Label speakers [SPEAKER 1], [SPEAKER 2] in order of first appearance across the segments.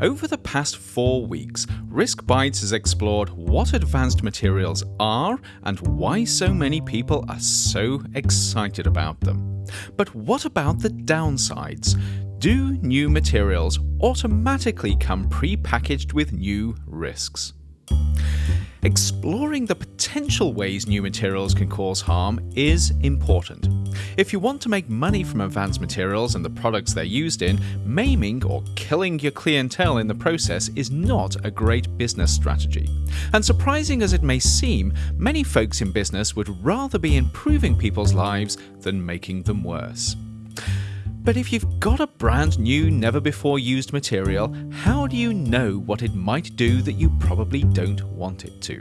[SPEAKER 1] Over the past four weeks, Risk Bites has explored what advanced materials are and why so many people are so excited about them. But what about the downsides? Do new materials automatically come pre-packaged with new risks? Exploring the potential ways new materials can cause harm is important. If you want to make money from advanced materials and the products they're used in, maiming or killing your clientele in the process is not a great business strategy. And surprising as it may seem, many folks in business would rather be improving people's lives than making them worse. But if you've got a brand new, never before used material, how do you know what it might do that you probably don't want it to?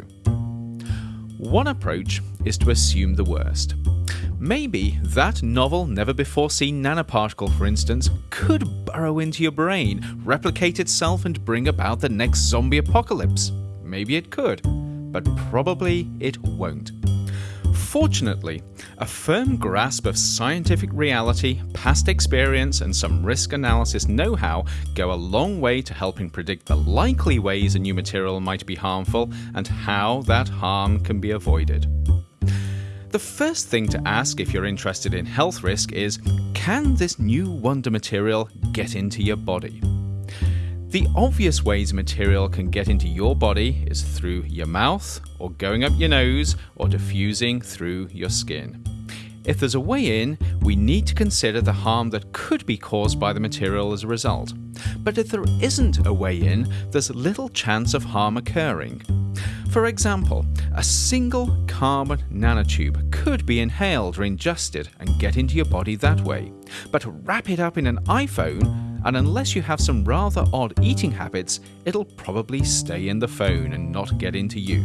[SPEAKER 1] One approach is to assume the worst. Maybe that novel, never before seen nanoparticle, for instance, could burrow into your brain, replicate itself, and bring about the next zombie apocalypse. Maybe it could, but probably it won't. Fortunately, a firm grasp of scientific reality, past experience, and some risk analysis know how go a long way to helping predict the likely ways a new material might be harmful and how that harm can be avoided. The first thing to ask if you're interested in health risk is can this new wonder material get into your body? The obvious ways material can get into your body is through your mouth, or going up your nose, or diffusing through your skin. If there's a way in, we need to consider the harm that could be caused by the material as a result. But if there isn't a way in, there's little chance of harm occurring. For example, a single carbon nanotube could be inhaled or ingested and get into your body that way. But wrap it up in an iPhone and unless you have some rather odd eating habits, it'll probably stay in the phone and not get into you.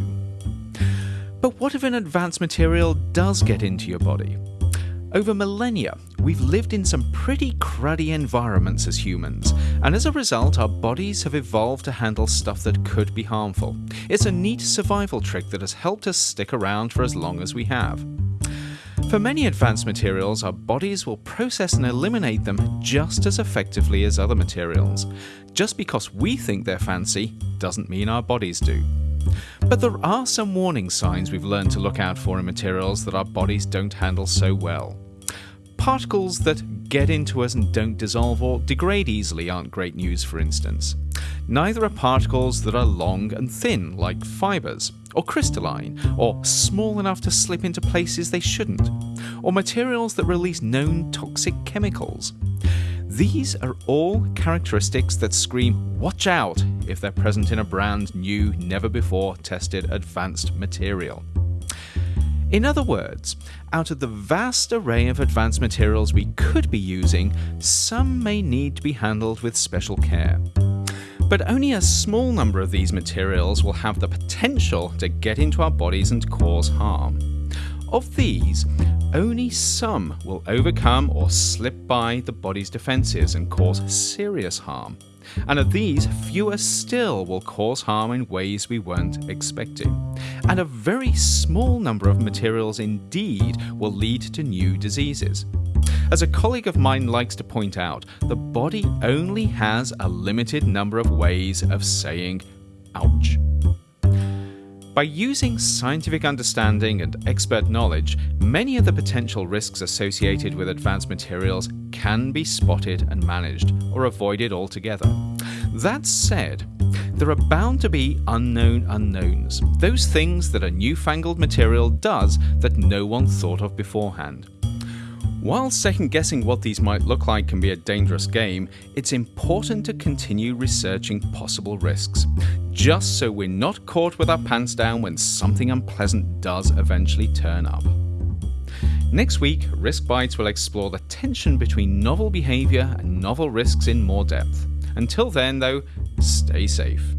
[SPEAKER 1] But what if an advanced material does get into your body? Over millennia, we've lived in some pretty cruddy environments as humans, and as a result, our bodies have evolved to handle stuff that could be harmful. It's a neat survival trick that has helped us stick around for as long as we have. For many advanced materials, our bodies will process and eliminate them just as effectively as other materials. Just because we think they're fancy doesn't mean our bodies do. But there are some warning signs we've learned to look out for in materials that our bodies don't handle so well. Particles that get into us and don't dissolve or degrade easily aren't great news, for instance. Neither are particles that are long and thin, like fibres, or crystalline, or small enough to slip into places they shouldn't, or materials that release known toxic chemicals. These are all characteristics that scream watch out if they're present in a brand new, never before tested advanced material. In other words, out of the vast array of advanced materials we could be using, some may need to be handled with special care. But only a small number of these materials will have the potential to get into our bodies and cause harm. Of these, only some will overcome or slip by the body's defences and cause serious harm. And of these, fewer still will cause harm in ways we weren't expecting. And a very small number of materials indeed will lead to new diseases. As a colleague of mine likes to point out, the body only has a limited number of ways of saying ouch. By using scientific understanding and expert knowledge, many of the potential risks associated with advanced materials can be spotted and managed, or avoided altogether. That said, there are bound to be unknown unknowns, those things that a newfangled material does that no one thought of beforehand. While second guessing what these might look like can be a dangerous game, it's important to continue researching possible risks, just so we're not caught with our pants down when something unpleasant does eventually turn up. Next week, Risk Bites will explore the tension between novel behaviour and novel risks in more depth. Until then, though, stay safe.